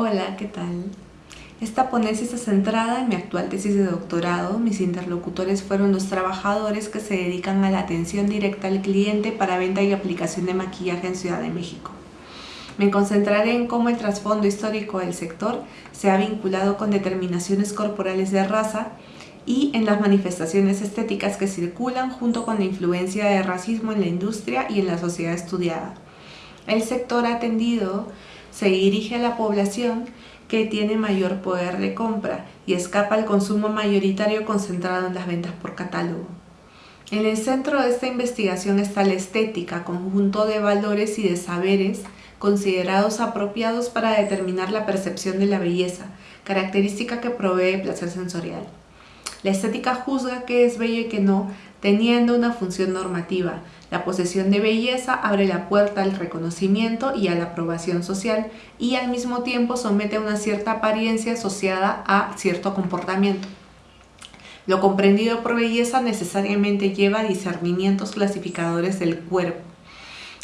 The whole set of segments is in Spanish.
Hola, ¿qué tal? Esta ponencia está centrada en mi actual tesis de doctorado. Mis interlocutores fueron los trabajadores que se dedican a la atención directa al cliente para venta y aplicación de maquillaje en Ciudad de México. Me concentraré en cómo el trasfondo histórico del sector se ha vinculado con determinaciones corporales de raza y en las manifestaciones estéticas que circulan junto con la influencia de racismo en la industria y en la sociedad estudiada. El sector atendido se dirige a la población que tiene mayor poder de compra y escapa al consumo mayoritario concentrado en las ventas por catálogo. En el centro de esta investigación está la estética, conjunto de valores y de saberes considerados apropiados para determinar la percepción de la belleza, característica que provee placer sensorial. La estética juzga qué es bello y qué no, teniendo una función normativa. La posesión de belleza abre la puerta al reconocimiento y a la aprobación social y al mismo tiempo somete a una cierta apariencia asociada a cierto comportamiento. Lo comprendido por belleza necesariamente lleva a discernimientos clasificadores del cuerpo.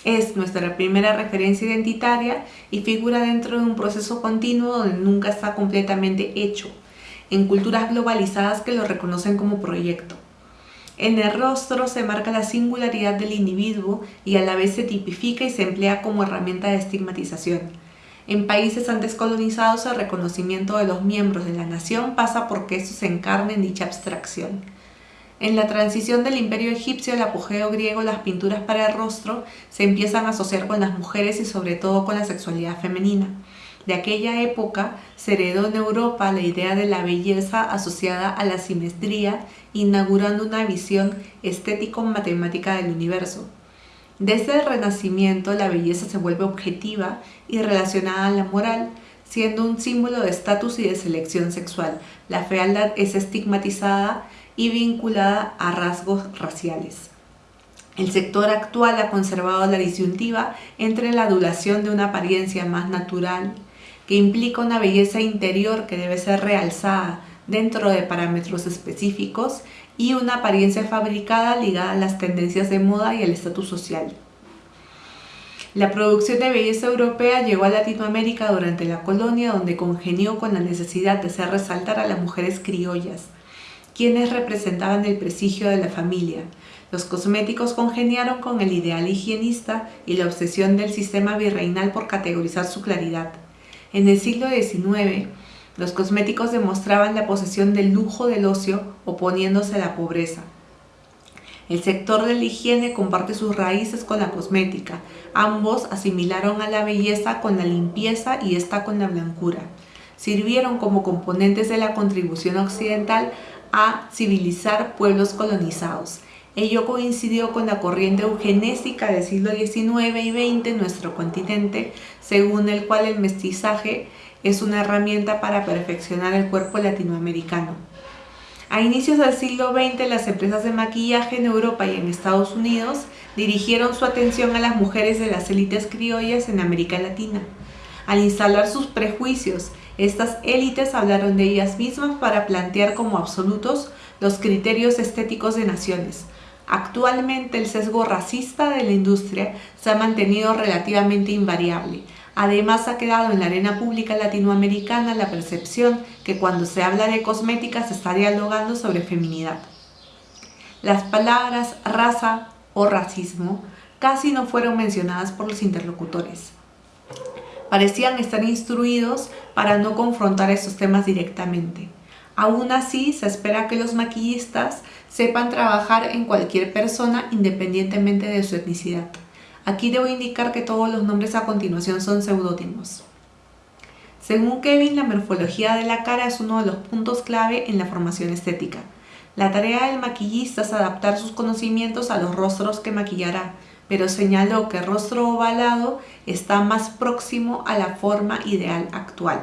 Es nuestra primera referencia identitaria y figura dentro de un proceso continuo donde nunca está completamente hecho, en culturas globalizadas que lo reconocen como proyecto. En el rostro se marca la singularidad del individuo y a la vez se tipifica y se emplea como herramienta de estigmatización. En países antes colonizados el reconocimiento de los miembros de la nación pasa porque estos se encarnen en dicha abstracción. En la transición del imperio egipcio al apogeo griego las pinturas para el rostro se empiezan a asociar con las mujeres y sobre todo con la sexualidad femenina. De aquella época se heredó en Europa la idea de la belleza asociada a la simetría, inaugurando una visión estético-matemática del universo. Desde el Renacimiento la belleza se vuelve objetiva y relacionada a la moral, siendo un símbolo de estatus y de selección sexual. La fealdad es estigmatizada y vinculada a rasgos raciales. El sector actual ha conservado la disyuntiva entre la adulación de una apariencia más natural que implica una belleza interior que debe ser realzada dentro de parámetros específicos y una apariencia fabricada ligada a las tendencias de moda y al estatus social. La producción de belleza europea llegó a Latinoamérica durante la colonia donde congenió con la necesidad de hacer resaltar a las mujeres criollas, quienes representaban el prestigio de la familia. Los cosméticos congeniaron con el ideal higienista y la obsesión del sistema virreinal por categorizar su claridad. En el siglo XIX, los cosméticos demostraban la posesión del lujo del ocio oponiéndose a la pobreza. El sector de la higiene comparte sus raíces con la cosmética. Ambos asimilaron a la belleza con la limpieza y esta con la blancura. Sirvieron como componentes de la contribución occidental a civilizar pueblos colonizados. Ello coincidió con la corriente eugenésica del siglo XIX y XX en nuestro continente, según el cual el mestizaje es una herramienta para perfeccionar el cuerpo latinoamericano. A inicios del siglo XX, las empresas de maquillaje en Europa y en Estados Unidos dirigieron su atención a las mujeres de las élites criollas en América Latina. Al instalar sus prejuicios, estas élites hablaron de ellas mismas para plantear como absolutos los criterios estéticos de naciones, Actualmente el sesgo racista de la industria se ha mantenido relativamente invariable. Además ha quedado en la arena pública latinoamericana la percepción que cuando se habla de cosmética se está dialogando sobre feminidad. Las palabras raza o racismo casi no fueron mencionadas por los interlocutores. Parecían estar instruidos para no confrontar esos temas directamente. Aún así, se espera que los maquillistas sepan trabajar en cualquier persona independientemente de su etnicidad. Aquí debo indicar que todos los nombres a continuación son seudónimos. Según Kevin, la morfología de la cara es uno de los puntos clave en la formación estética. La tarea del maquillista es adaptar sus conocimientos a los rostros que maquillará, pero señaló que el rostro ovalado está más próximo a la forma ideal actual.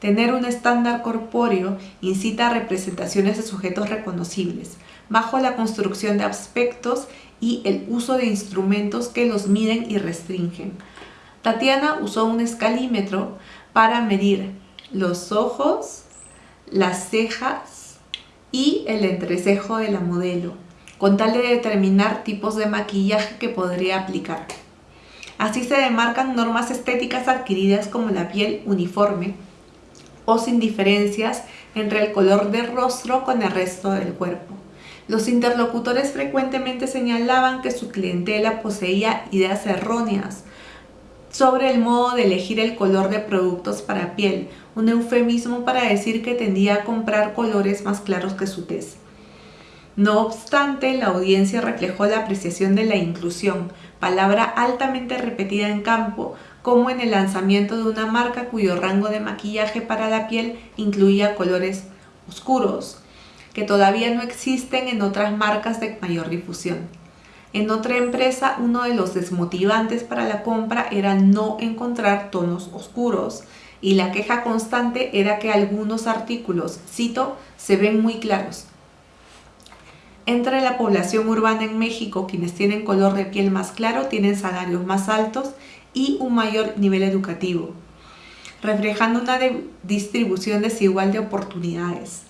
Tener un estándar corpóreo incita a representaciones de sujetos reconocibles, bajo la construcción de aspectos y el uso de instrumentos que los miden y restringen. Tatiana usó un escalímetro para medir los ojos, las cejas y el entrecejo de la modelo, con tal de determinar tipos de maquillaje que podría aplicar. Así se demarcan normas estéticas adquiridas como la piel uniforme o sin diferencias entre el color del rostro con el resto del cuerpo. Los interlocutores frecuentemente señalaban que su clientela poseía ideas erróneas sobre el modo de elegir el color de productos para piel, un eufemismo para decir que tendía a comprar colores más claros que su tez. No obstante, la audiencia reflejó la apreciación de la inclusión, palabra altamente repetida en campo, como en el lanzamiento de una marca cuyo rango de maquillaje para la piel incluía colores oscuros, que todavía no existen en otras marcas de mayor difusión. En otra empresa, uno de los desmotivantes para la compra era no encontrar tonos oscuros y la queja constante era que algunos artículos, cito, se ven muy claros. Entre la población urbana en México, quienes tienen color de piel más claro tienen salarios más altos y un mayor nivel educativo, reflejando una distribución desigual de oportunidades.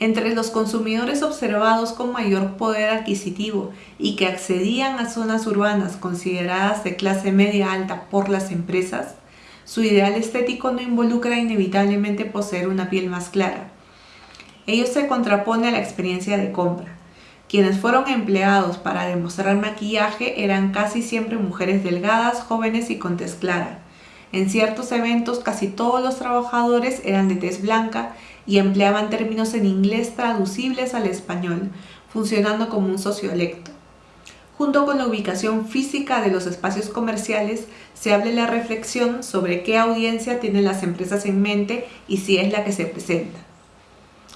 Entre los consumidores observados con mayor poder adquisitivo y que accedían a zonas urbanas consideradas de clase media alta por las empresas, su ideal estético no involucra inevitablemente poseer una piel más clara. Ello se contrapone a la experiencia de compra. Quienes fueron empleados para demostrar maquillaje eran casi siempre mujeres delgadas, jóvenes y con tez clara. En ciertos eventos casi todos los trabajadores eran de tez blanca y empleaban términos en inglés traducibles al español, funcionando como un sociolecto. Junto con la ubicación física de los espacios comerciales, se habla la reflexión sobre qué audiencia tienen las empresas en mente y si es la que se presenta.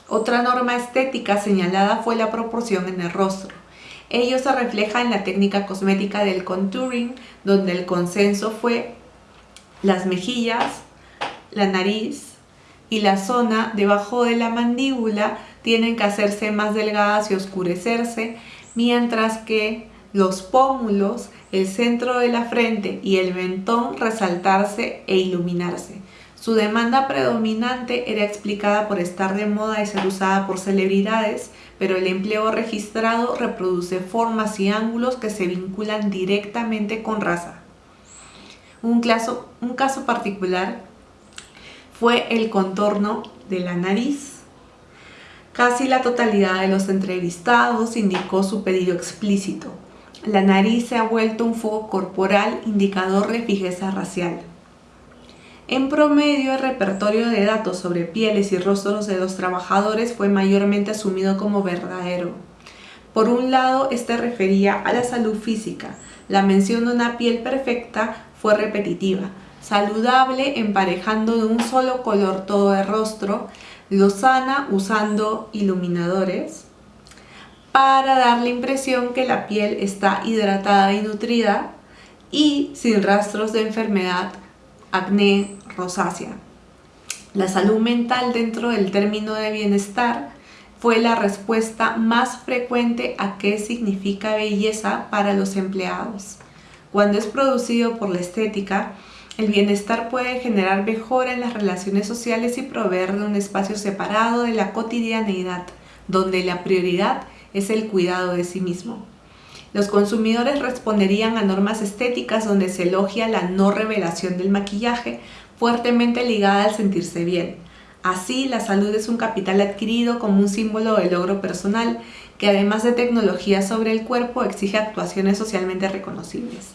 Otra norma estética señalada fue la proporción en el rostro. Ello se refleja en la técnica cosmética del contouring, donde el consenso fue las mejillas, la nariz, y la zona debajo de la mandíbula tienen que hacerse más delgadas y oscurecerse, mientras que los pómulos, el centro de la frente y el mentón resaltarse e iluminarse. Su demanda predominante era explicada por estar de moda y ser usada por celebridades, pero el empleo registrado reproduce formas y ángulos que se vinculan directamente con raza. Un caso, particular fue el contorno de la nariz. Casi la totalidad de los entrevistados indicó su pedido explícito. La nariz se ha vuelto un foco corporal indicador de fijeza racial. En promedio, el repertorio de datos sobre pieles y rostros de los trabajadores fue mayormente asumido como verdadero. Por un lado, este refería a la salud física. La mención de una piel perfecta fue repetitiva, saludable emparejando de un solo color todo el rostro, lozana usando iluminadores para dar la impresión que la piel está hidratada y nutrida y sin rastros de enfermedad, acné, rosácea. La salud mental dentro del término de bienestar fue la respuesta más frecuente a qué significa belleza para los empleados. Cuando es producido por la estética, el bienestar puede generar mejora en las relaciones sociales y proveer de un espacio separado de la cotidianeidad, donde la prioridad es el cuidado de sí mismo. Los consumidores responderían a normas estéticas donde se elogia la no revelación del maquillaje, fuertemente ligada al sentirse bien. Así, la salud es un capital adquirido como un símbolo de logro personal, que además de tecnología sobre el cuerpo exige actuaciones socialmente reconocibles.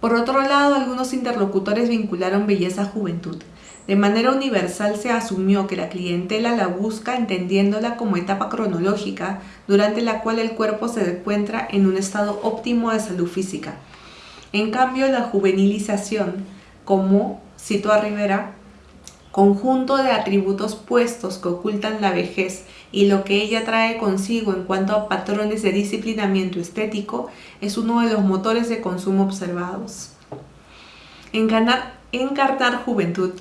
Por otro lado, algunos interlocutores vincularon belleza a juventud. De manera universal se asumió que la clientela la busca entendiéndola como etapa cronológica durante la cual el cuerpo se encuentra en un estado óptimo de salud física. En cambio, la juvenilización, como citó a Rivera, conjunto de atributos puestos que ocultan la vejez y lo que ella trae consigo en cuanto a patrones de disciplinamiento estético es uno de los motores de consumo observados. Encarnar, encarnar juventud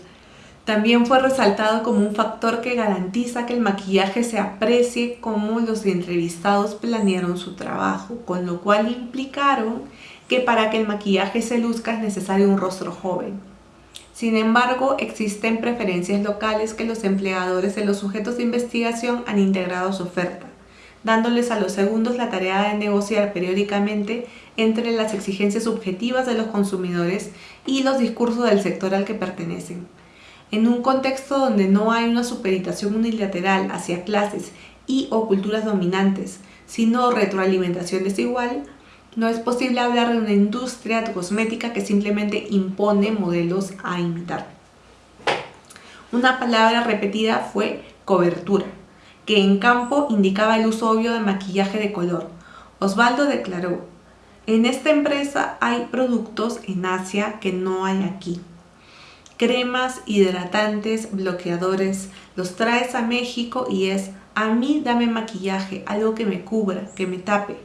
también fue resaltado como un factor que garantiza que el maquillaje se aprecie como los entrevistados planearon su trabajo, con lo cual implicaron que para que el maquillaje se luzca es necesario un rostro joven. Sin embargo, existen preferencias locales que los empleadores de los sujetos de investigación han integrado a su oferta, dándoles a los segundos la tarea de negociar periódicamente entre las exigencias subjetivas de los consumidores y los discursos del sector al que pertenecen. En un contexto donde no hay una supeditación unilateral hacia clases y o culturas dominantes, sino retroalimentación desigual, no es posible hablar de una industria cosmética que simplemente impone modelos a imitar. Una palabra repetida fue cobertura, que en campo indicaba el uso obvio de maquillaje de color. Osvaldo declaró, en esta empresa hay productos en Asia que no hay aquí. Cremas, hidratantes, bloqueadores, los traes a México y es, a mí dame maquillaje, algo que me cubra, que me tape.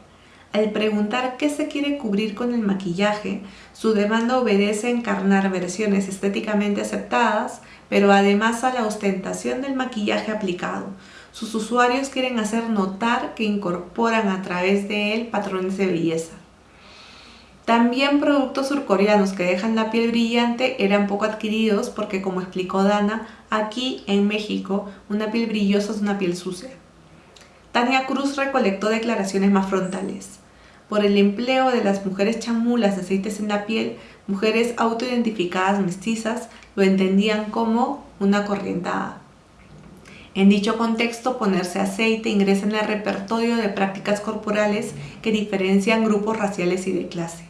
Al preguntar qué se quiere cubrir con el maquillaje, su demanda obedece a encarnar versiones estéticamente aceptadas, pero además a la ostentación del maquillaje aplicado. Sus usuarios quieren hacer notar que incorporan a través de él patrones de belleza. También productos surcoreanos que dejan la piel brillante eran poco adquiridos porque como explicó Dana, aquí en México una piel brillosa es una piel sucia. Tania Cruz recolectó declaraciones más frontales por el empleo de las mujeres chamulas de aceites en la piel, mujeres autoidentificadas mestizas lo entendían como una corrientada. En dicho contexto, ponerse aceite ingresa en el repertorio de prácticas corporales que diferencian grupos raciales y de clase.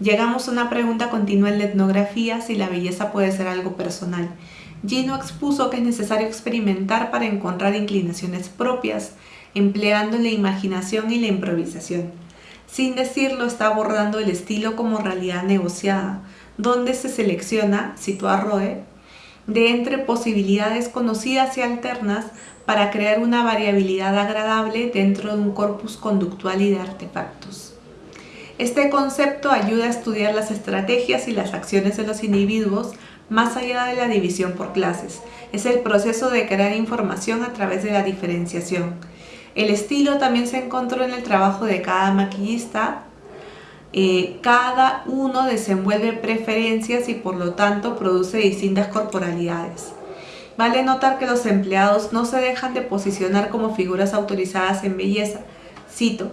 Llegamos a una pregunta continua en la etnografía si la belleza puede ser algo personal. Gino expuso que es necesario experimentar para encontrar inclinaciones propias, empleando la imaginación y la improvisación. Sin decirlo, está abordando el estilo como realidad negociada, donde se selecciona, cito a Roe, de entre posibilidades conocidas y alternas para crear una variabilidad agradable dentro de un corpus conductual y de artefactos. Este concepto ayuda a estudiar las estrategias y las acciones de los individuos más allá de la división por clases. Es el proceso de crear información a través de la diferenciación, el estilo también se encontró en el trabajo de cada maquillista. Eh, cada uno desenvuelve preferencias y por lo tanto produce distintas corporalidades. Vale notar que los empleados no se dejan de posicionar como figuras autorizadas en belleza. Cito,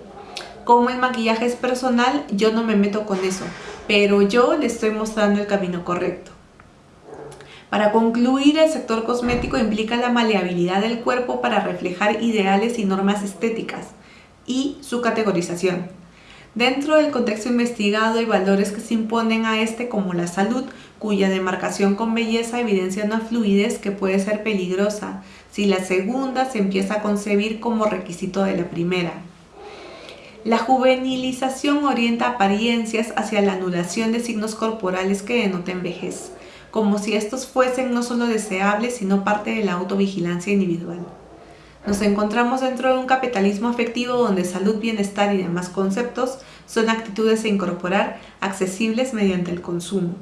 como el maquillaje es personal, yo no me meto con eso, pero yo le estoy mostrando el camino correcto. Para concluir, el sector cosmético implica la maleabilidad del cuerpo para reflejar ideales y normas estéticas y su categorización. Dentro del contexto investigado hay valores que se imponen a este como la salud, cuya demarcación con belleza evidencia una fluidez que puede ser peligrosa si la segunda se empieza a concebir como requisito de la primera. La juvenilización orienta apariencias hacia la anulación de signos corporales que denoten vejez como si estos fuesen no solo deseables, sino parte de la autovigilancia individual. Nos encontramos dentro de un capitalismo afectivo donde salud, bienestar y demás conceptos son actitudes a incorporar accesibles mediante el consumo.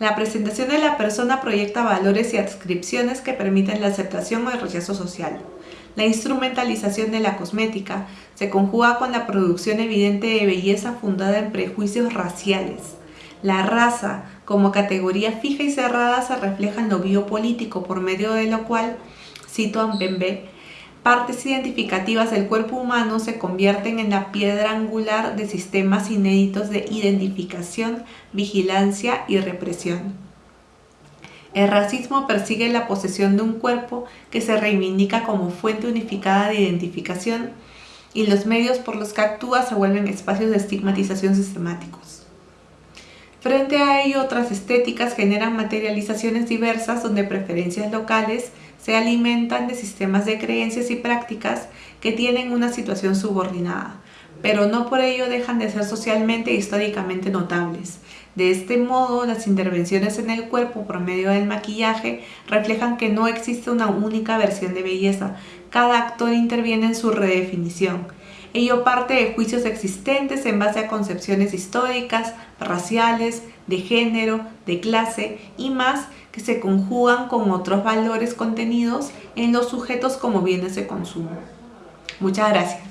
La presentación de la persona proyecta valores y adscripciones que permiten la aceptación o el rechazo social. La instrumentalización de la cosmética se conjuga con la producción evidente de belleza fundada en prejuicios raciales. La raza, como categoría fija y cerrada se refleja en lo biopolítico, por medio de lo cual, cito a Mbembe, partes identificativas del cuerpo humano se convierten en la piedra angular de sistemas inéditos de identificación, vigilancia y represión. El racismo persigue la posesión de un cuerpo que se reivindica como fuente unificada de identificación y los medios por los que actúa se vuelven espacios de estigmatización sistemáticos. Frente a ello, otras estéticas generan materializaciones diversas donde preferencias locales se alimentan de sistemas de creencias y prácticas que tienen una situación subordinada, pero no por ello dejan de ser socialmente e históricamente notables. De este modo, las intervenciones en el cuerpo por medio del maquillaje reflejan que no existe una única versión de belleza, cada actor interviene en su redefinición, Ello parte de juicios existentes en base a concepciones históricas, raciales, de género, de clase y más que se conjugan con otros valores contenidos en los sujetos como bienes de consumo. Muchas gracias.